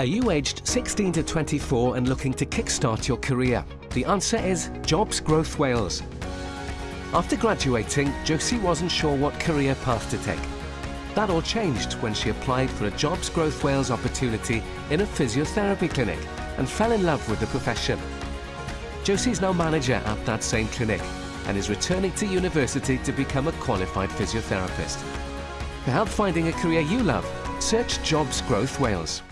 Are you aged 16 to 24 and looking to kickstart your career? The answer is Jobs Growth Wales. After graduating, Josie wasn't sure what career path to take. That all changed when she applied for a Jobs Growth Wales opportunity in a physiotherapy clinic and fell in love with the profession. Josie's now manager at that same clinic and is returning to university to become a qualified physiotherapist. To help finding a career you love, search Jobs Growth Wales.